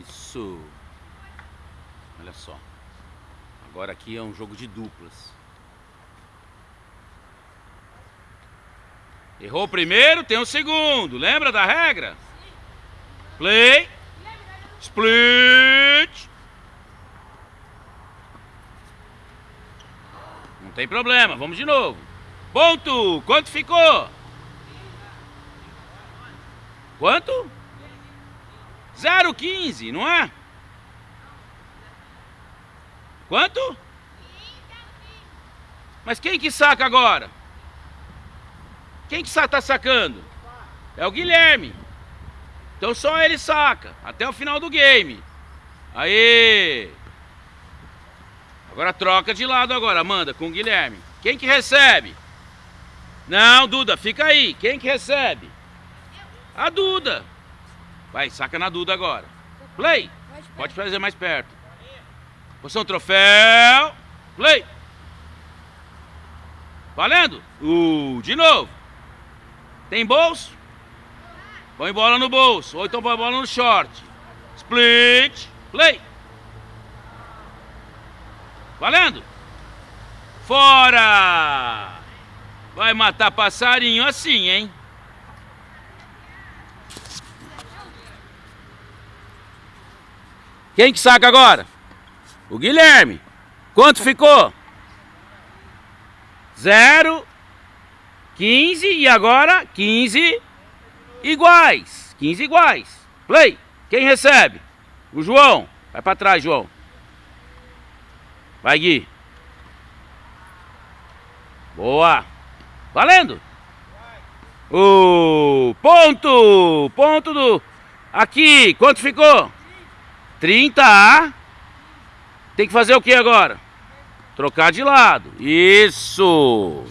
Isso. Olha só. Agora aqui é um jogo de duplas. Errou o primeiro, tem o segundo. Lembra da regra? Play. Split. Não tem problema, vamos de novo. Ponto. Quanto ficou? Quanto? 0,15, não é? Quanto? Mas quem que saca agora? Quem que está sacando? É o Guilherme. Então só ele saca, até o final do game. Aí. Agora troca de lado agora, Amanda, com o Guilherme. Quem que recebe? Não, Duda, fica aí. Quem que recebe? A Duda. Vai, saca na Duda agora. Play. Pode fazer mais perto. Posição troféu. Play. Valendo? Uh, de novo. Tem bolso? Põe bola no bolso. Ou então põe bola no short. Split. Play. Valendo? Fora! Vai matar passarinho assim, hein? Quem que saca agora? O Guilherme. Quanto ficou? Zero 15 e agora 15 iguais. 15 iguais. Play. Quem recebe? O João. Vai para trás, João. Vai, Gui. Boa. Valendo. O ponto. Ponto do... Aqui. Quanto ficou? 30 a... Tem que fazer o que agora? Trocar de lado. Isso.